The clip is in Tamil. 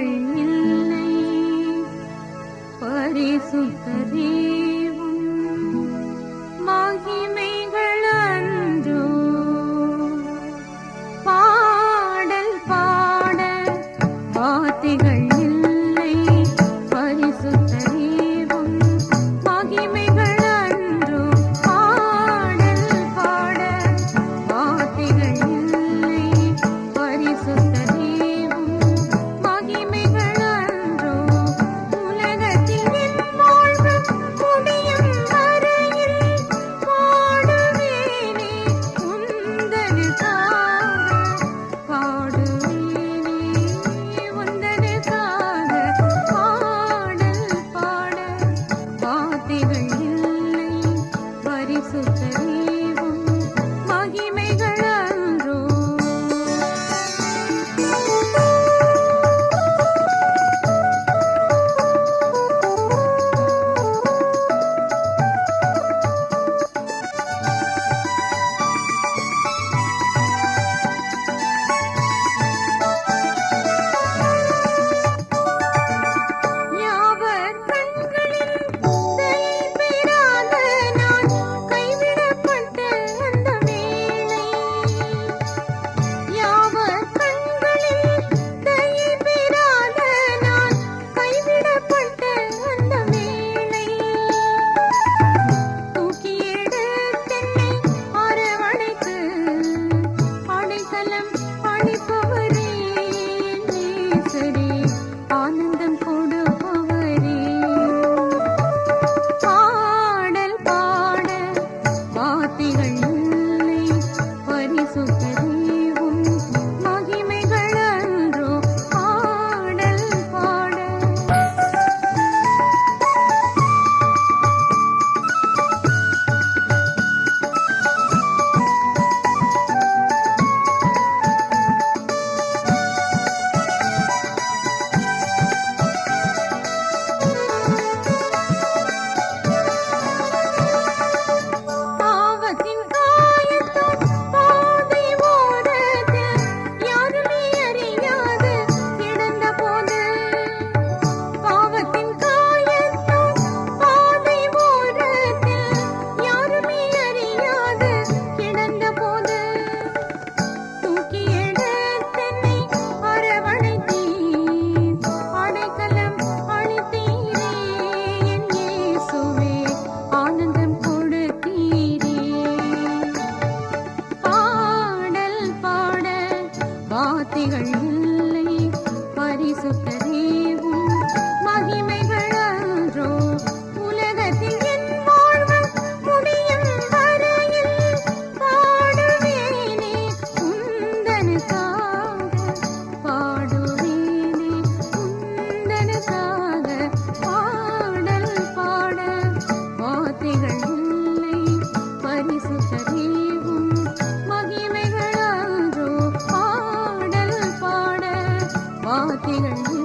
இல்லை பரிசுத்தரே. வார்த்தைகள் இல்லை तिरंगा